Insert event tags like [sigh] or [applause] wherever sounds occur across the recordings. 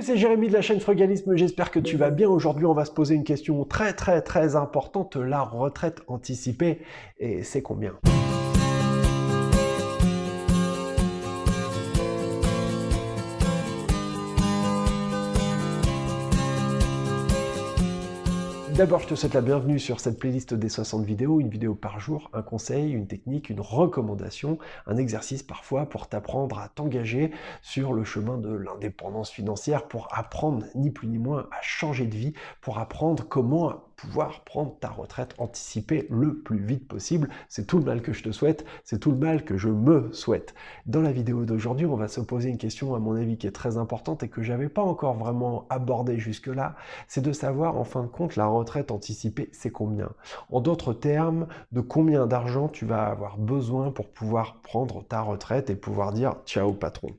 Salut, c'est Jérémy de la chaîne Frugalisme, j'espère que tu vas bien. Aujourd'hui, on va se poser une question très très très importante, la retraite anticipée. Et c'est combien? D'abord, je te souhaite la bienvenue sur cette playlist des 60 vidéos, une vidéo par jour, un conseil, une technique, une recommandation, un exercice parfois pour t'apprendre à t'engager sur le chemin de l'indépendance financière, pour apprendre ni plus ni moins à changer de vie, pour apprendre comment pouvoir prendre ta retraite anticipée le plus vite possible. C'est tout le mal que je te souhaite, c'est tout le mal que je me souhaite. Dans la vidéo d'aujourd'hui, on va se poser une question à mon avis qui est très importante et que j'avais pas encore vraiment abordée jusque-là, c'est de savoir en fin de compte la retraite anticipée c'est combien? En d'autres termes, de combien d'argent tu vas avoir besoin pour pouvoir prendre ta retraite et pouvoir dire ciao patron.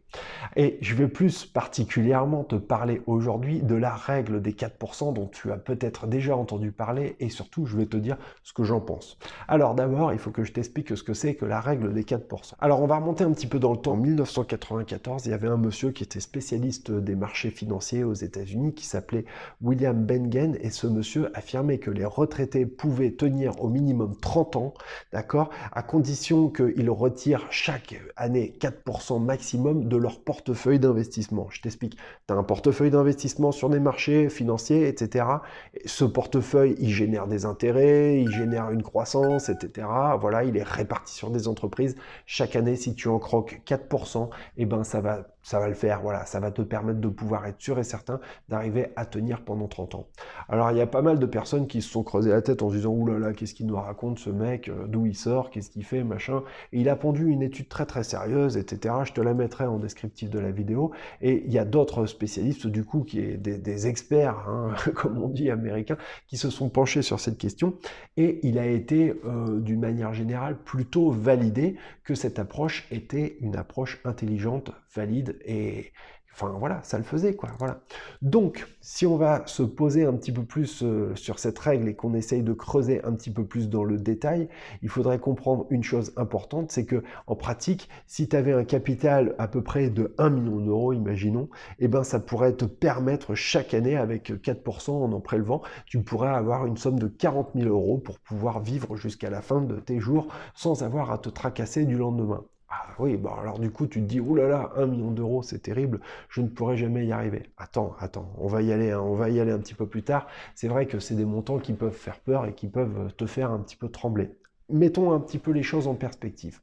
Et je vais plus particulièrement te parler aujourd'hui de la règle des 4% dont tu as peut-être déjà entendu parler et surtout je vais te dire ce que j'en pense. Alors d'abord, il faut que je t'explique ce que c'est que la règle des 4%. Alors on va remonter un petit peu dans le temps. En 1994, il y avait un monsieur qui était spécialiste des marchés financiers aux États-Unis qui s'appelait William Bengen et ce monsieur affirmait que les retraités pouvaient tenir au minimum 30 ans, d'accord, à condition qu'ils retirent chaque année 4% maximum de leur portefeuille d'investissement. Je t'explique, tu as un portefeuille d'investissement sur des marchés financiers, etc. Et ce portefeuille il génère des intérêts, il génère une croissance, etc. Voilà, il est réparti sur des entreprises. Chaque année, si tu en croques 4%, eh ben, ça va ça va le faire, voilà, ça va te permettre de pouvoir être sûr et certain d'arriver à tenir pendant 30 ans. Alors il y a pas mal de personnes qui se sont creusées la tête en se disant « oulala, qu'est-ce qu'il nous raconte ce mec, euh, d'où il sort, qu'est-ce qu'il fait, machin ». Et il a pondu une étude très très sérieuse, etc. Je te la mettrai en descriptif de la vidéo. Et il y a d'autres spécialistes du coup, qui est des, experts, hein, [laughs] comme on dit américains, qui se sont penchés sur cette question. Et il a été, euh, d'une manière générale, plutôt validé que cette approche était une approche intelligente, valide et Enfin voilà, ça le faisait quoi, voilà. Donc, si on va se poser un petit peu plus euh, sur cette règle et qu'on essaye de creuser un petit peu plus dans le détail, il faudrait comprendre une chose importante, c'est que en pratique, si tu avais un capital à peu près de 1 million d'euros, imaginons, eh ben ça pourrait te permettre chaque année, avec 4% en en prélevant, tu pourrais avoir une somme de 40 000 euros pour pouvoir vivre jusqu'à la fin de tes jours sans avoir à te tracasser du lendemain. Ah oui, bon alors du coup tu te dis, oulala, un million d'euros, c'est terrible, je ne pourrai jamais y arriver. Attends, attends, on va y aller, hein, on va y aller un petit peu plus tard. C'est vrai que c'est des montants qui peuvent faire peur et qui peuvent te faire un petit peu trembler. Mettons un petit peu les choses en perspective.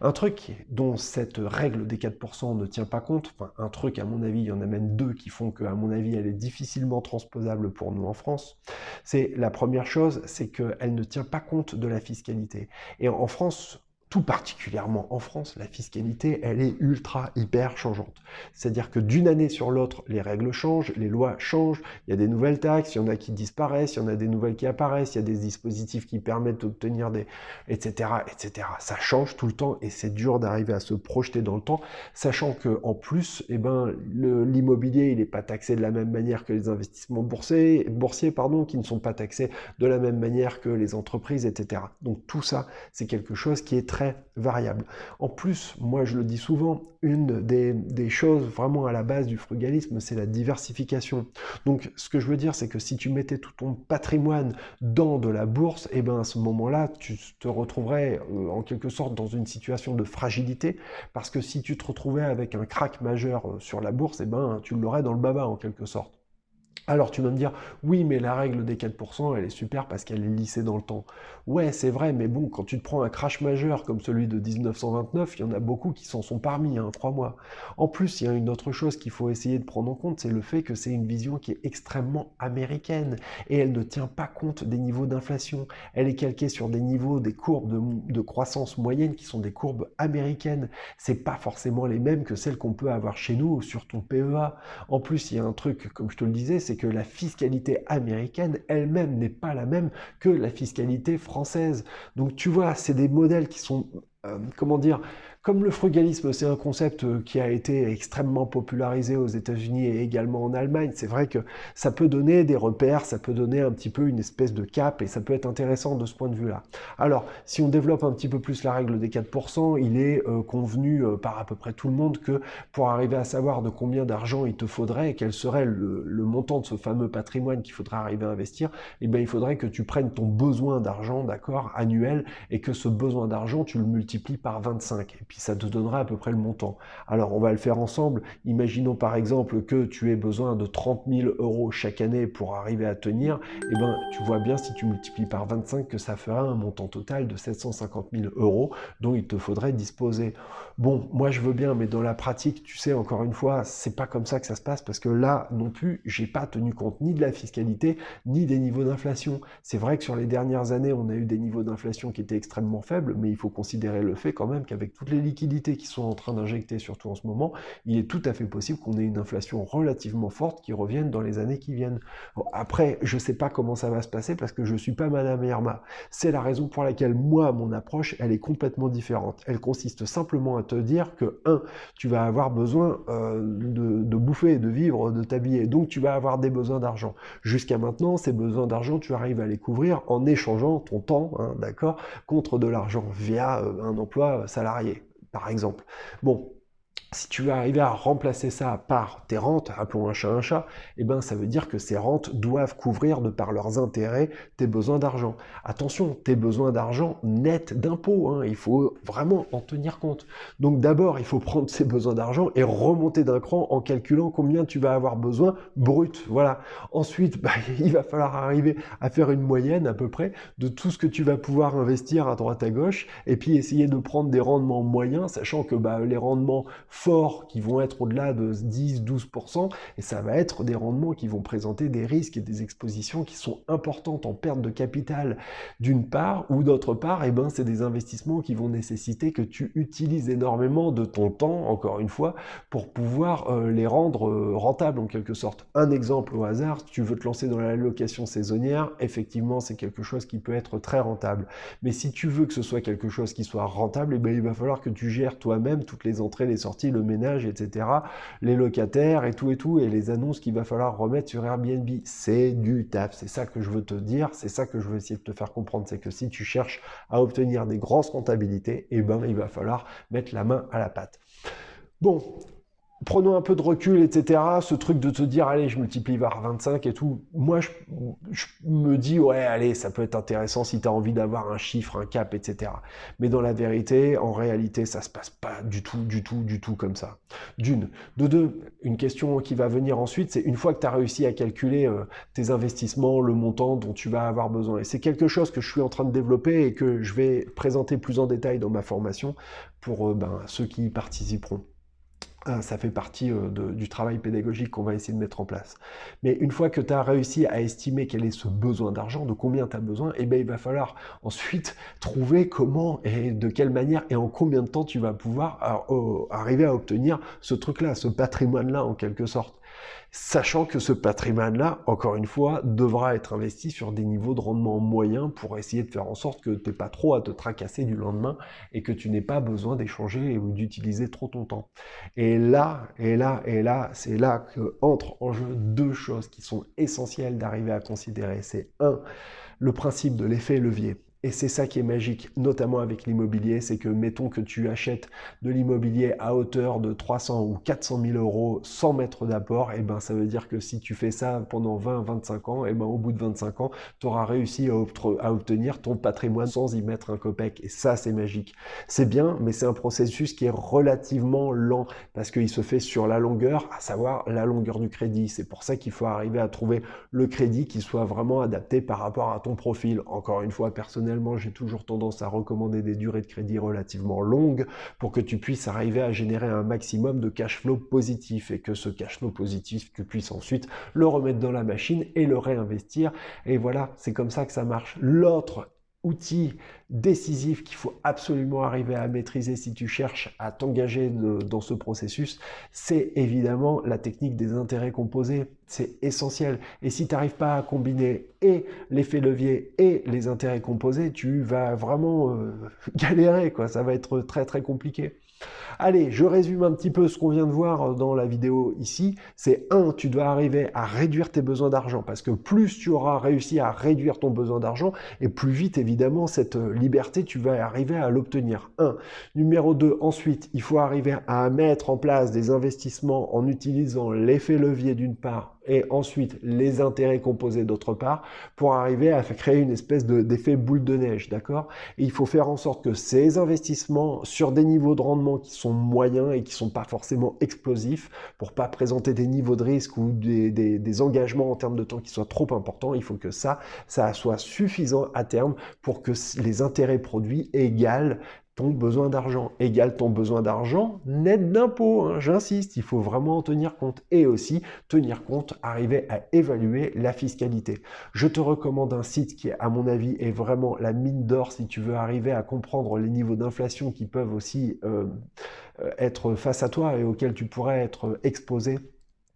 Un truc dont cette règle des 4% ne tient pas compte, enfin un truc à mon avis, il y en a même deux qui font que à mon avis elle est difficilement transposable pour nous en France, c'est la première chose, c'est qu'elle ne tient pas compte de la fiscalité. Et en France, tout particulièrement en France, la fiscalité, elle est ultra, hyper changeante. C'est-à-dire que d'une année sur l'autre, les règles changent, les lois changent, il y a des nouvelles taxes, il y en a qui disparaissent, il y en a des nouvelles qui apparaissent, il y a des dispositifs qui permettent d'obtenir des... etc. etc. Ça change tout le temps et c'est dur d'arriver à se projeter dans le temps, sachant que en plus, eh ben, l'immobilier, il n'est pas taxé de la même manière que les investissements boursiers, boursiers pardon, qui ne sont pas taxés de la même manière que les entreprises, etc. Donc tout ça, c'est quelque chose qui est très variable. En plus, moi je le dis souvent, une des, choses vraiment à la base du frugalisme, c'est la diversification. Donc ce que je veux dire, c'est que si tu mettais tout ton patrimoine dans de la bourse, et eh ben à ce moment-là, tu te retrouverais euh, en quelque sorte dans une situation de fragilité, parce que si tu te retrouvais avec un crack majeur euh, sur la bourse, et eh ben tu l'aurais dans le baba en quelque sorte. Alors tu vas me dire, oui, mais la règle des 4%, elle est super parce qu'elle est lissée dans le temps. Ouais, c'est vrai, mais bon, quand tu te prends un crash majeur comme celui de 1929, il y en a beaucoup qui s'en sont parmi, hein, crois-moi. En plus, il y a une autre chose qu'il faut essayer de prendre en compte, c'est le fait que c'est une vision qui est extrêmement américaine et elle ne tient pas compte des niveaux d'inflation. Elle est calquée sur des niveaux, des courbes de, croissance moyenne qui sont des courbes américaines. C'est pas forcément les mêmes que celles qu'on peut avoir chez nous sur ton PEA. En plus, il y a un truc, comme je te le disais, c'est que la fiscalité américaine elle-même n'est pas la même que la fiscalité française. Donc tu vois, c'est des modèles qui sont, euh, comment dire, Comme le frugalisme, c'est un concept euh, qui a été extrêmement popularisé aux États-Unis et également en Allemagne, c'est vrai que ça peut donner des repères, ça peut donner un petit peu une espèce de cap et ça peut être intéressant de ce point de vue-là. Alors, si on développe un petit peu plus la règle des 4%, il est euh, convenu euh, par à peu près tout le monde que pour arriver à savoir de combien d'argent il te faudrait et quel serait le, montant de ce fameux patrimoine qu'il faudrait arriver à investir, eh bien, il faudrait que tu prennes ton besoin d'argent, d'accord, annuel, et que ce besoin d'argent, tu le multiplies par 25. Et ça te donnera à peu près le montant. Alors, on va le faire ensemble. Imaginons par exemple que tu aies besoin de 30 000 euros chaque année pour arriver à tenir. Eh ben, tu vois bien si tu multiplies par 25 que ça fera un montant total de 750 000 euros dont il te faudrait disposer. Bon, moi je veux bien, mais dans la pratique, tu sais, encore une fois, c'est pas comme ça que ça se passe parce que là non plus, j'ai pas tenu compte ni de la fiscalité ni des niveaux d'inflation. C'est vrai que sur les dernières années, on a eu des niveaux d'inflation qui étaient extrêmement faibles, mais il faut considérer le fait quand même qu'avec toutes les liquidités qui sont en train d'injecter, surtout en ce moment, il est tout à fait possible qu'on ait une inflation relativement forte qui revienne dans les années qui viennent. après, je sais pas comment ça va se passer parce que je suis pas Madame Irma. C'est la raison pour laquelle moi, mon approche, elle est complètement différente. Elle consiste simplement à te dire que, un, tu vas avoir besoin euh, de, bouffer, de vivre, de t'habiller, donc tu vas avoir des besoins d'argent. Jusqu'à maintenant, ces besoins d'argent, tu arrives à les couvrir en échangeant ton temps, hein, d'accord, contre de l'argent via euh, un emploi salarié par exemple. Bon, si tu veux arriver à remplacer ça par tes rentes, appelons un chat un chat, eh ben ça veut dire que ces rentes doivent couvrir de par leurs intérêts tes besoins d'argent. Attention, tes besoins d'argent nets d'impôts, hein, il faut vraiment en tenir compte. Donc d'abord, il faut prendre ces besoins d'argent et remonter d'un cran en calculant combien tu vas avoir besoin brut. Voilà. Ensuite, [laughs] bah, il va falloir arriver à faire une moyenne à peu près de tout ce que tu vas pouvoir investir à droite à gauche et puis essayer de prendre des rendements moyens, sachant que bah, les rendements forts qui vont être au-delà de 10-12%, et ça va être des rendements qui vont présenter des risques et des expositions qui sont importantes en perte de capital d'une part, ou d'autre part, et eh ben, c'est des investissements qui vont nécessiter que tu utilises énormément de ton temps, encore une fois, pour pouvoir euh, les rendre euh, rentables en quelque sorte. Un exemple au hasard, tu veux te lancer dans la location saisonnière, effectivement c'est quelque chose qui peut être très rentable. Mais si tu veux que ce soit quelque chose qui soit rentable, eh ben, il va falloir que tu gères toi-même toutes les entrées, les sorties, le ménage, etc., les locataires et tout et tout, et les annonces qu'il va falloir remettre sur Airbnb. C'est du taf, c'est ça que je veux te dire, c'est ça que je veux essayer de te faire comprendre, c'est que si tu cherches à obtenir des grosses rentabilités, eh ben, il va falloir mettre la main à la pâte. Bon, prenons un peu de recul, etc. Ce truc de te dire, allez, je multiplie par 25 et tout. Moi, je, me dis, ouais, allez, ça peut être intéressant si tu as envie d'avoir un chiffre, un cap, etc. Mais dans la vérité, en réalité, ça se passe pas du tout, du tout, du tout comme ça. D'une. De deux, une question qui va venir ensuite, c'est une fois que tu as réussi à calculer euh, tes investissements, le montant dont tu vas avoir besoin. Et c'est quelque chose que je suis en train de développer et que je vais présenter plus en détail dans ma formation pour euh, ben, ceux qui y participeront. Ah, ça fait partie euh, du travail pédagogique qu'on va essayer de mettre en place. Mais une fois que tu as réussi à estimer quel est ce besoin d'argent, de combien tu as besoin, eh bien, il va falloir ensuite [laughs] trouver comment et de quelle manière et en combien de temps tu vas pouvoir euh, arriver à obtenir ce truc-là, ce patrimoine-là en quelque sorte sachant que ce patrimoine-là, encore une fois, devra être investi sur des niveaux de rendement moyens pour essayer de faire en sorte que tu n'aies pas trop à te tracasser du lendemain et que tu n'aies pas besoin d'échanger ou d'utiliser trop ton temps. Et là, et là, et là, c'est là que entrent en jeu deux choses qui sont essentielles d'arriver à considérer. C'est un, le principe de l'effet levier. Et c'est ça qui est magique, notamment avec l'immobilier, c'est que mettons que tu achètes de l'immobilier à hauteur de 300 ou 400 000 euros sans mettre d'apport, et eh ben ça veut dire que si tu fais ça pendant 20-25 ans, et eh ben au bout de 25 ans, tu auras réussi à, à, obtenir ton patrimoine sans y mettre un copec. Et ça, c'est magique. C'est bien, mais c'est un processus qui est relativement lent parce qu'il se fait sur la longueur, à savoir la longueur du crédit. C'est pour ça qu'il faut arriver à trouver le crédit qui soit vraiment adapté par rapport à ton profil. Encore une fois, personnellement, j'ai toujours tendance à recommander des durées de crédit relativement longues pour que tu puisses arriver à générer un maximum de cash flow positif et que ce cash flow positif, tu puisses ensuite le remettre dans la machine et le réinvestir. Et voilà, c'est comme ça que ça marche. L'autre outil décisif qu'il faut absolument arriver à maîtriser si tu cherches à t'engager dans ce processus, c'est évidemment la technique des intérêts composés. C'est essentiel. Et si tu n'arrives pas à combiner et l'effet levier et les intérêts composés, tu vas vraiment euh, [laughs] galérer. Quoi. Ça va être très très compliqué. Allez, je résume un petit peu ce qu'on vient de voir dans la vidéo ici. C'est un, tu dois arriver à réduire tes besoins d'argent parce que plus tu auras réussi à réduire ton besoin d'argent et plus vite, évidemment, cette liberté, tu vas arriver à l'obtenir. Un. Numéro 2, ensuite, il faut arriver à mettre en place des investissements en utilisant l'effet levier d'une part et ensuite les intérêts composés d'autre part pour arriver à créer une espèce d'effet boule de neige, d'accord? Il faut faire en sorte que ces investissements sur des niveaux de rendement qui sont moyens et qui sont pas forcément explosifs pour pas présenter des niveaux de risque ou des, engagements en termes de temps qui soient trop importants, il faut que ça, ça soit suffisant à terme pour que les intérêts produits égalent ton besoin d'argent égale ton besoin d'argent net d'impôts. Hein, j'insiste, il faut vraiment en tenir compte. Et aussi tenir compte, arriver à évaluer la fiscalité. Je te recommande un site qui, à mon avis, est vraiment la mine d'or si tu veux arriver à comprendre les niveaux d'inflation qui peuvent aussi euh, euh, être face à toi et auxquels tu pourrais être exposé.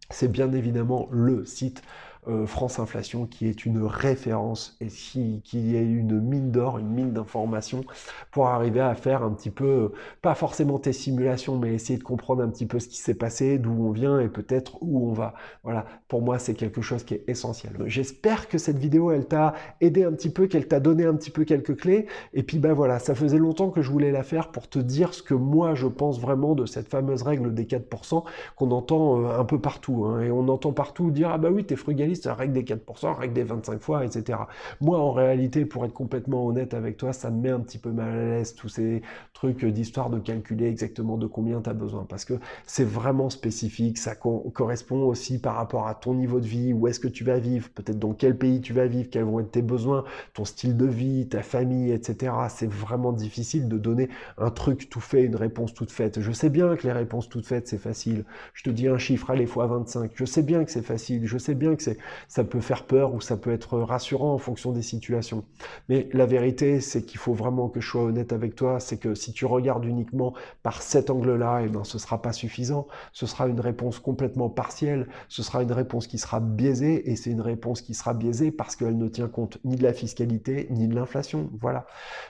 C'est bien évidemment le site euh, France Inflation qui est une référence et qui, est une mine d'or, une mine d'informations pour arriver à faire un petit peu, pas forcément tes simulations, mais essayer de comprendre un petit peu ce qui s'est passé, d'où on vient et peut-être où on va. Voilà, pour moi, c'est quelque chose qui est essentiel. J'espère que cette vidéo, elle t'a aidé un petit peu, qu'elle t'a donné un petit peu quelques clés. Et puis, ben voilà, ça faisait longtemps que je voulais la faire pour te dire ce que moi, je pense vraiment de cette fameuse règle des 4% qu'on entend euh, un peu partout. Hein. Et on entend partout dire, ah bah oui, t'es frugaliste, règle des 4%, règle des 25 fois, etc. Moi, en réalité, pour être complètement honnête avec toi, ça me met un petit peu mal à l'aise tous ces trucs d'histoire de calculer exactement de combien tu as besoin, parce que c'est vraiment spécifique, ça correspond aussi par rapport à ton niveau de vie, où est-ce que tu vas vivre, peut-être dans quel pays tu vas vivre, quels vont être tes besoins, ton style de vie, ta famille, etc. C'est vraiment difficile de donner un truc tout fait, une réponse toute faite. Je sais bien que les réponses toutes faites, c'est facile. Je te dis un chiffre, allez, fois 25. Je sais bien que c'est facile, je sais bien que c'est ça peut faire peur ou ça peut être rassurant en fonction des situations. Mais la vérité, c'est qu'il faut vraiment que je sois honnête avec toi, c'est que si tu regardes uniquement par cet angle-là, et eh ben, ce sera pas suffisant. Ce sera une réponse complètement partielle, ce sera une réponse qui sera biaisée, et c'est une réponse qui sera biaisée parce qu'elle ne tient compte ni de la fiscalité, ni de l'inflation. Voilà.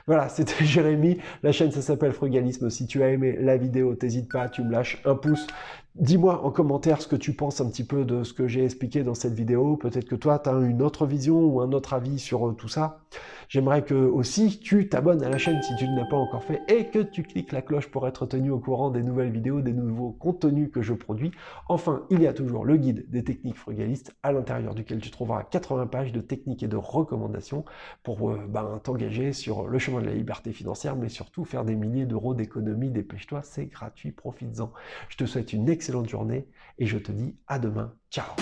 Voilà, [laughs] c'était Jérémy. La chaîne, ça s'appelle Frugalisme. Si tu as aimé la vidéo, t'hésites pas, tu me lâches un pouce. Dis-moi en commentaire ce que tu penses un petit peu de ce que j'ai expliqué dans cette vidéo. Peut-être que toi, tu as une autre vision ou un autre avis sur euh, tout ça. J'aimerais que aussi tu t'abonnes à la chaîne si tu ne l'as pas encore fait et que tu cliques la cloche pour être tenu au courant des nouvelles vidéos, des nouveaux contenus que je produis. Enfin, il y a toujours le guide des techniques frugalistes à l'intérieur duquel tu trouveras 80 pages de techniques et de recommandations pour euh, ben, t'engager sur le chemin de la liberté financière, mais surtout faire des milliers d'euros d'économie. Dépêche-toi, c'est gratuit, profites-en. Je te souhaite une excellente journée et je te dis à demain. Ciao